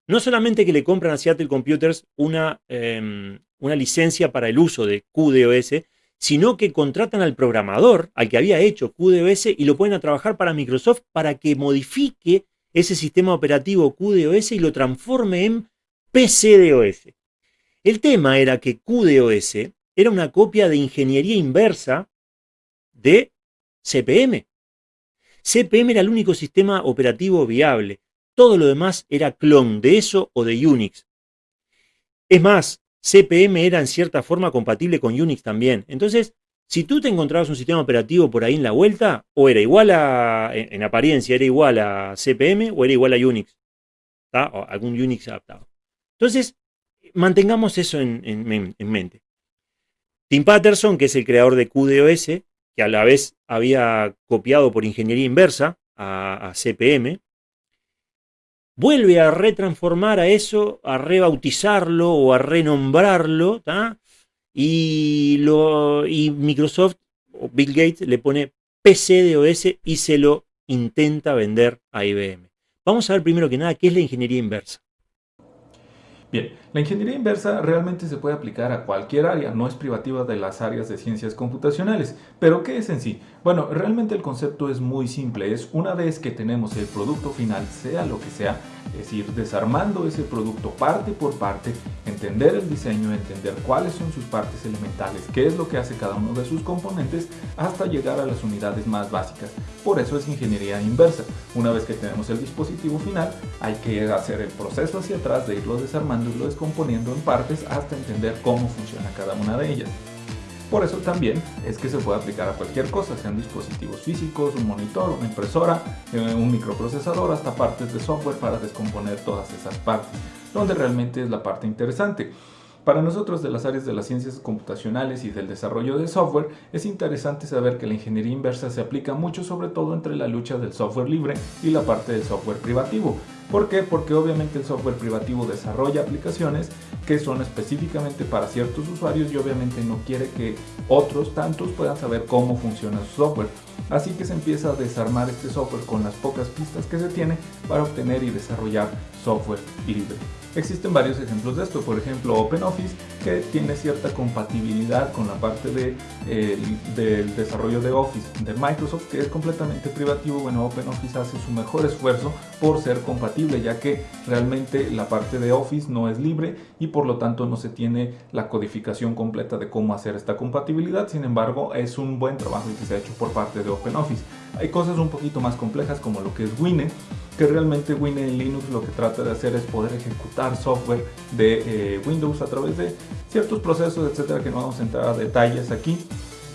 no solamente que le compran a Seattle Computers una, em, una licencia para el uso de QDOS, sino que contratan al programador, al que había hecho QDOS, y lo ponen a trabajar para Microsoft para que modifique ese sistema operativo QDOS y lo transforme en PCDOS. El tema era que QDOS era una copia de ingeniería inversa de CPM. CPM era el único sistema operativo viable. Todo lo demás era clon de eso o de Unix. Es más, CPM era en cierta forma compatible con Unix también. Entonces, si tú te encontrabas un sistema operativo por ahí en la vuelta, o era igual a, en, apariencia, era igual a CPM o era igual a Unix. O algún Unix adaptado. Entonces, mantengamos eso en, mente. Tim Patterson, que es el creador de QDOS, que a la vez había copiado por ingeniería inversa a, a CPM, vuelve a retransformar a eso, a rebautizarlo o a renombrarlo, y, y Microsoft o Bill Gates le pone PCDOS y se lo intenta vender a IBM. Vamos a ver primero que nada qué es la ingeniería inversa. Bien, la ingeniería inversa realmente se puede aplicar a cualquier área, no es privativa de las áreas de ciencias computacionales. Pero ¿qué es en sí? Bueno, realmente el concepto es muy simple, es una vez que tenemos el producto final, sea lo que sea, es ir desarmando ese producto parte por parte, entender el diseño, entender cuáles son sus partes elementales, qué es lo que hace cada uno de sus componentes, hasta llegar a las unidades más básicas. Por eso es ingeniería inversa. Una vez que tenemos el dispositivo final, hay que hacer el proceso hacia atrás de irlo desarmando y lo descomponiendo en partes hasta entender cómo funciona cada una de ellas. Por eso también es que se puede aplicar a cualquier cosa, sean dispositivos físicos, un monitor, una impresora, eh, un microprocesador, hasta partes de software para descomponer todas esas partes, donde realmente es la parte interesante. Para nosotros de las áreas de las ciencias computacionales y del desarrollo de software, es interesante saber que la ingeniería inversa se aplica mucho sobre todo entre la lucha del software libre y la parte del software privativo. ¿Por qué? Porque obviamente el software privativo desarrolla aplicaciones que son específicamente para ciertos usuarios y obviamente no quiere que otros tantos puedan saber cómo funciona su software. Así que se empieza a desarmar este software con las pocas pistas que se tiene para obtener y desarrollar software libre. Existen varios ejemplos de esto, por ejemplo OpenOffice que tiene cierta compatibilidad con la parte de, del desarrollo de Office de Microsoft que es completamente privativo, bueno OpenOffice hace su mejor esfuerzo por ser compatible ya que realmente la parte de Office no es libre y por lo tanto no se tiene la codificación completa de cómo hacer esta compatibilidad, sin embargo es un buen trabajo que se ha hecho por parte de OpenOffice. Hay cosas un poquito más complejas como lo que es Wine, que realmente Wine en Linux lo que trata de hacer es poder ejecutar software de eh, Windows a través de ciertos procesos, etcétera, que no vamos a entrar a detalles aquí.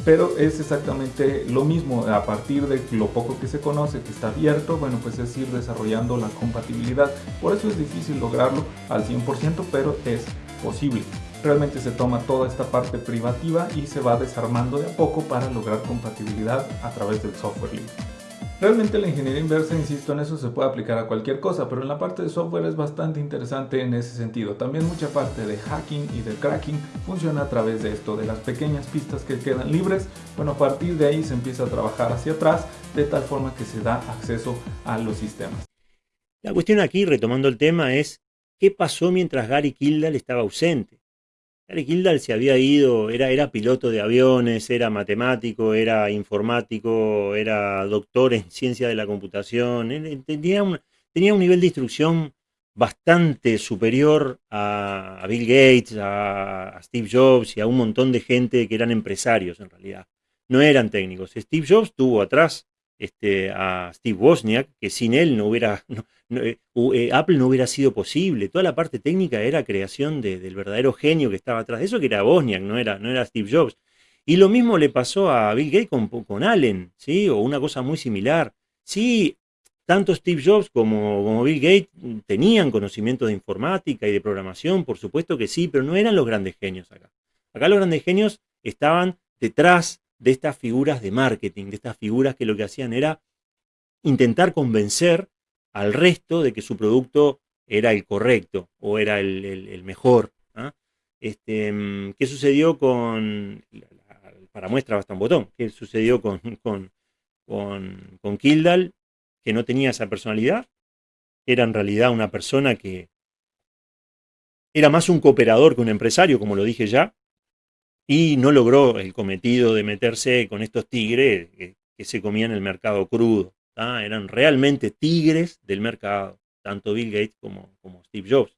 Pero es exactamente lo mismo, a partir de lo poco que se conoce, que está abierto, bueno, pues es ir desarrollando la compatibilidad. Por eso es difícil lograrlo al 100%, pero es posible. Realmente se toma toda esta parte privativa y se va desarmando de a poco para lograr compatibilidad a través del software libre. Realmente la ingeniería inversa, insisto, en eso se puede aplicar a cualquier cosa, pero en la parte de software es bastante interesante en ese sentido. También mucha parte de hacking y de cracking funciona a través de esto, de las pequeñas pistas que quedan libres. Bueno, a partir de ahí se empieza a trabajar hacia atrás, de tal forma que se da acceso a los sistemas. La cuestión aquí, retomando el tema, es qué pasó mientras Gary Kildall estaba ausente. Gary Kildall se había ido, era, era piloto de aviones, era matemático, era informático, era doctor en ciencia de la computación, tenía un, tenía un nivel de instrucción bastante superior a, Bill Gates, a, Steve Jobs y a un montón de gente que eran empresarios en realidad. No eran técnicos. Steve Jobs tuvo atrás este, a Steve Wozniak, que sin él no hubiera, Apple no hubiera sido posible. Toda la parte técnica era creación del verdadero genio que estaba atrás de eso, que era Wozniak, no era, no era Steve Jobs. Y lo mismo le pasó a Bill Gates con, con Allen, ¿sí? O una cosa muy similar. Sí, tanto Steve Jobs como, como Bill Gates tenían conocimiento de informática y de programación, por supuesto que sí, pero no eran los grandes genios acá. Acá los grandes genios estaban detrás de estas figuras de marketing, de estas figuras que lo que hacían era intentar convencer al resto de que su producto era el correcto o era el, mejor. ¿ah? Este, mm, ¿Qué sucedió con, para muestra basta un botón, qué sucedió con, con, con, con Kildall, que no tenía esa personalidad? Era en realidad una persona que era más un cooperador que un empresario, como lo dije ya, y no logró el cometido de meterse con estos tigres que, se comían el mercado crudo. Eran realmente tigres del mercado, tanto Bill Gates como, Steve Jobs.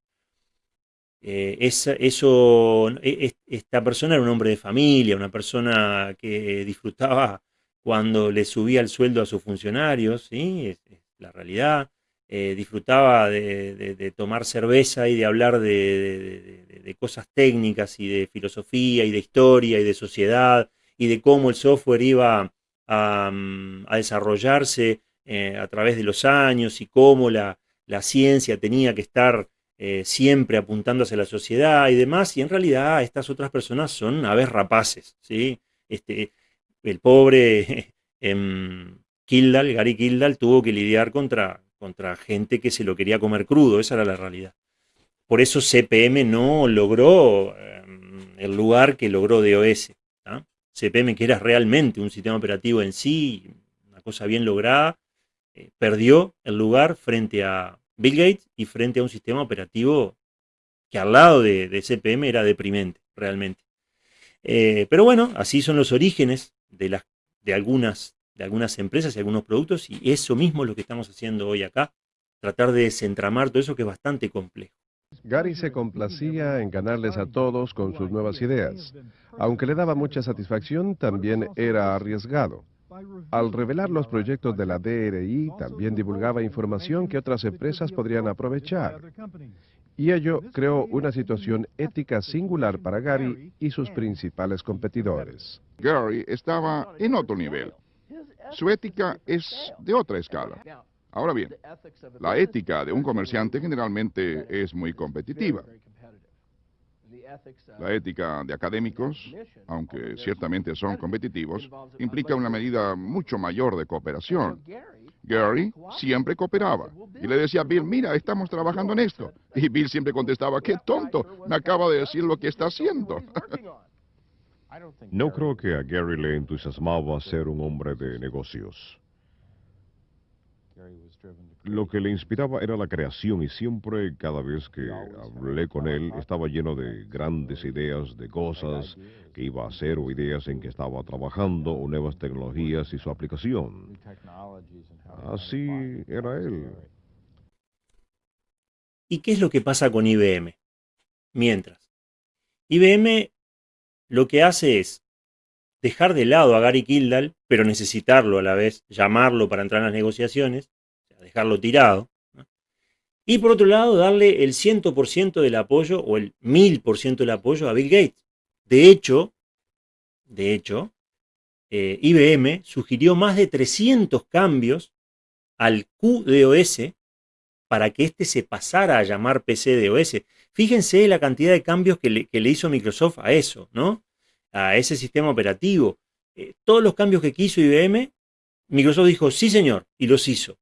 Eh, eso, e, esta persona era un hombre de familia, una persona que disfrutaba cuando le subía el sueldo a sus funcionarios, ¿sí? es la realidad. Eh, disfrutaba de, tomar cerveza y de hablar de, cosas técnicas y de filosofía y de historia y de sociedad y de cómo el software iba a, mm, desarrollarse eh, a través de los años y cómo la, ciencia tenía que estar eh, siempre apuntando hacia la sociedad y demás, y en realidad estas otras personas son aves rapaces, ¿sí? Este, el pobre em, Kildall, Gary Kildall, tuvo que lidiar contra, contra gente que se lo quería comer crudo, esa era la realidad. Por eso CPM no logró em, el lugar que logró DOS. CPM, que era realmente un sistema operativo en sí, una cosa bien lograda, eh, perdió el lugar frente a Bill Gates y frente a un sistema operativo que al lado de, CPM era deprimente, realmente. Eh, pero bueno, así son los orígenes de, de algunas de algunas empresas y algunos productos y eso mismo es lo que estamos haciendo hoy acá, tratar de desentramar todo eso que es bastante complejo. Gary se complacía en ganarles a todos con sus nuevas ideas. Aunque le daba mucha satisfacción, también era arriesgado. Al revelar los proyectos de la DRI, también divulgaba información que otras empresas podrían aprovechar. Y ello creó una situación ética singular para Gary y sus principales competidores. Gary estaba en otro nivel. Su ética es de otra escala. Ahora bien, la ética de un comerciante generalmente es muy competitiva. La ética de académicos, aunque ciertamente son competitivos, implica una medida mucho mayor de cooperación. Gary siempre cooperaba y le decía a Bill, mira, estamos trabajando en esto. Y Bill siempre contestaba, qué tonto, me acaba de decir lo que está haciendo. No creo que a Gary le entusiasmaba ser un hombre de negocios. Lo que le inspiraba era la creación y siempre, cada vez que hablé con él, estaba lleno de grandes ideas, de cosas que iba a hacer o ideas en que estaba trabajando o nuevas tecnologías y su aplicación. Así era él. ¿Y qué es lo que pasa con IBM? Mientras, IBM lo que hace es dejar de lado a Gary Kildall, pero necesitarlo a la vez, llamarlo para entrar en las negociaciones, dejarlo tirado. Y por otro lado, darle el 100% del apoyo o el 1000% del apoyo a Bill Gates. De hecho, de hecho, eh, IBM sugirió más de 300 cambios al QDOS para que éste se pasara a llamar PCDOS. Fíjense la cantidad de cambios que le, que le hizo Microsoft a eso, ¿no? A ese sistema operativo. Eh, todos los cambios que quiso IBM, Microsoft dijo, sí señor, y los hizo.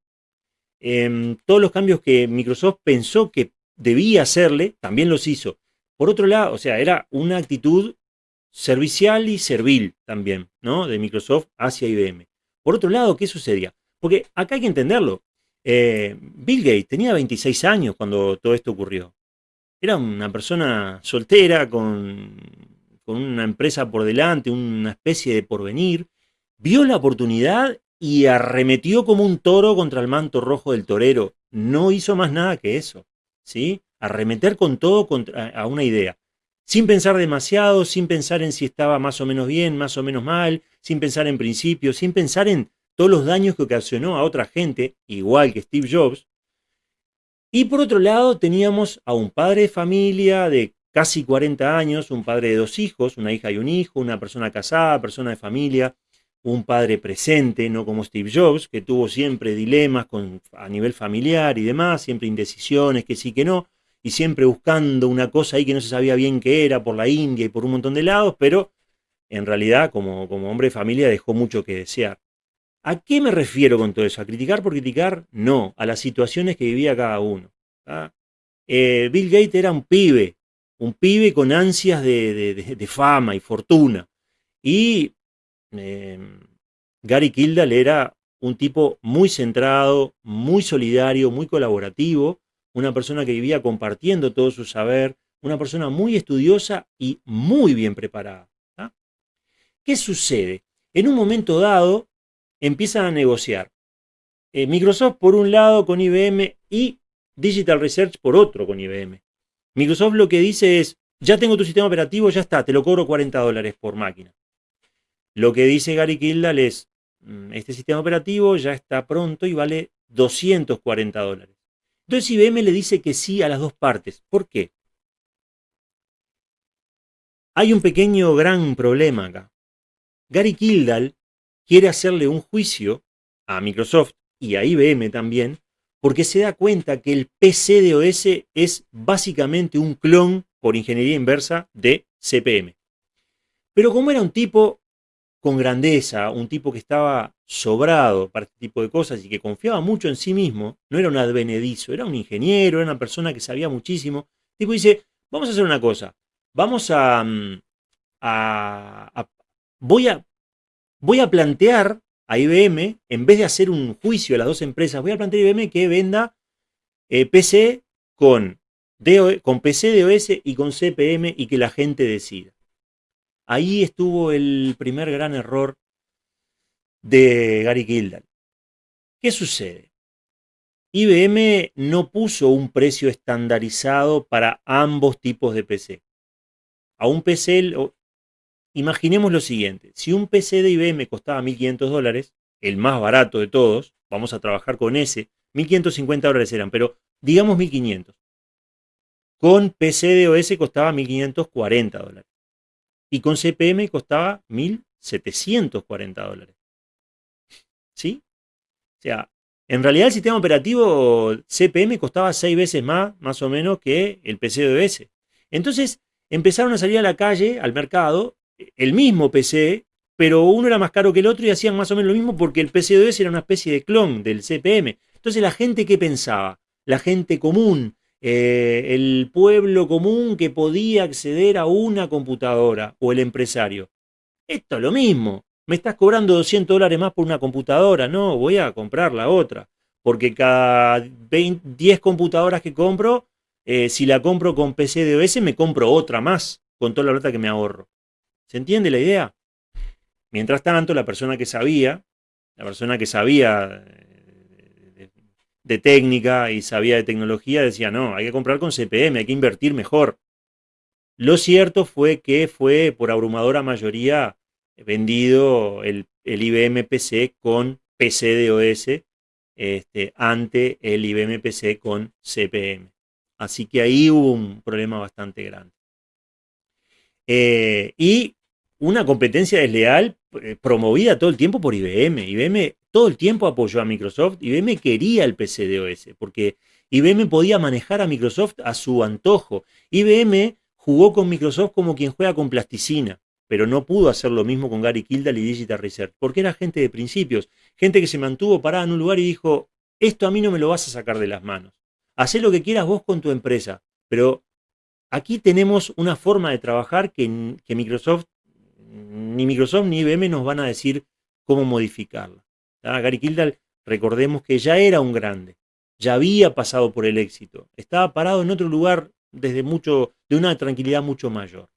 Em, todos los cambios que Microsoft pensó que debía hacerle, también los hizo. Por otro lado, o sea, era una actitud servicial y servil también, ¿no? De Microsoft hacia IBM. Por otro lado, ¿qué sucedía? Porque acá hay que entenderlo. Eh, Bill Gates tenía 26 años cuando todo esto ocurrió. Era una persona soltera, con, con una empresa por delante, una especie de porvenir. Vio la oportunidad y arremetió como un toro contra el manto rojo del torero. No hizo más nada que eso. ¿sí? Arremeter con todo contra, a una idea. Sin pensar demasiado, sin pensar en si estaba más o menos bien, más o menos mal, sin pensar en principios, sin pensar en todos los daños que ocasionó a otra gente, igual que Steve Jobs. Y por otro lado teníamos a un padre de familia de casi 40 años, un padre de dos hijos, una hija y un hijo, una persona casada, persona de familia, un padre presente, no como Steve Jobs, que tuvo siempre dilemas a nivel familiar y demás, siempre indecisiones, que sí, que no, y siempre buscando una cosa ahí que no se sabía bien qué era por la India y por un montón de lados, pero en realidad como, como hombre de familia dejó mucho que desear. ¿A qué me refiero con todo eso? ¿A criticar por criticar? No, a las situaciones que vivía cada uno. Eh, Bill Gates era un pibe, un pibe con ansias de, fama y fortuna. Y em, Gary Kildall era un tipo muy centrado, muy solidario, muy colaborativo, una persona que vivía compartiendo todo su saber, una persona muy estudiosa y muy bien preparada. ¿Qué sucede? En un momento dado, empiezan a negociar. Eh, Microsoft por un lado con IBM y Digital Research por otro con IBM. Microsoft lo que dice es, ya tengo tu sistema operativo, ya está, te lo cobro 40 dólares por máquina. Lo que dice Gary Kildall es, mm, este sistema operativo ya está pronto y vale 240 dólares. Entonces IBM le dice que sí a las dos partes. ¿Por qué? Hay un pequeño gran problema acá. Gary Kildall quiere hacerle un juicio a Microsoft y a IBM también, porque se da cuenta que el PCDOS es básicamente un clon por ingeniería inversa de CPM. Pero como era un tipo con grandeza, un tipo que estaba sobrado para este tipo de cosas y que confiaba mucho en sí mismo, no era un advenedizo, era un ingeniero, era una persona que sabía muchísimo, tipo dice, vamos a hacer una cosa, vamos a, mm, a voy a voy a plantear a IBM, en vez de hacer un juicio a las dos empresas, voy a plantear a IBM que venda eh, PC con, con PC DOS y con CPM y que la gente decida. Ahí estuvo el primer gran error de Gary Gildan. ¿Qué sucede? IBM no puso un precio estandarizado para ambos tipos de PC. A un PC Imaginemos lo siguiente, si un PC de IBM costaba 1.500 dólares, el más barato de todos, vamos a trabajar con ese, 1.550 dólares eran, pero digamos 1.500. Con PC de OS costaba 1.540 dólares. Y con CPM costaba 1.740 dólares. ¿Sí? O sea, en realidad el sistema operativo CPM costaba 6 veces más, más o menos, que el PC de OS. Entonces empezaron a salir a la calle, al mercado, el mismo PC, pero uno era más caro que el otro y hacían más o menos lo mismo porque el PC2 era una especie de clon del CPM. Entonces la gente ¿qué pensaba? La gente común, eh, el pueblo común que podía acceder a una computadora o el empresario. Esto es lo mismo. Me estás cobrando 200 dólares más por una computadora. No, voy a comprar la otra. porque cada 10 computadoras que compro, eh, si la compro con PC de OS, me compro otra más, con toda la plata que me ahorro. ¿Se entiende la idea? Mientras tanto, la persona que sabía, la persona que sabía eh, de, técnica y sabía de tecnología, decía, no, hay que comprar con CPM, hay que invertir mejor. Lo cierto fue que fue por abrumadora mayoría vendido el, IBM PC con PC de OS este, ante el IBM PC con CPM. Así que ahí hubo un problema bastante grande. Eh, y una competencia desleal eh, promovida todo el tiempo por IBM. IBM todo el tiempo apoyó a Microsoft. IBM quería el PC de OS porque IBM podía manejar a Microsoft a su antojo. IBM jugó con Microsoft como quien juega con plasticina pero no pudo hacer lo mismo con Gary Kildall y Digital Research, porque era gente de principios, gente que se mantuvo parada en un lugar y dijo, esto a mí no me lo vas a sacar de las manos. Haz lo que quieras vos con tu empresa, pero aquí tenemos una forma de trabajar que Microsoft, ni Microsoft ni IBM nos van a decir cómo modificarla. Gary Kildall, recordemos que ya era un grande, ya había pasado por el éxito, estaba parado en otro lugar desde mucho, de una tranquilidad mucho mayor.